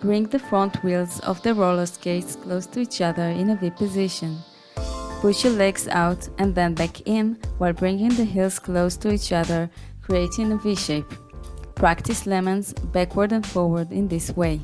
Bring the front wheels of the roller skates close to each other in a V position. Push your legs out and then back in while bringing the heels close to each other, creating a V shape. Practice lemons backward and forward in this way.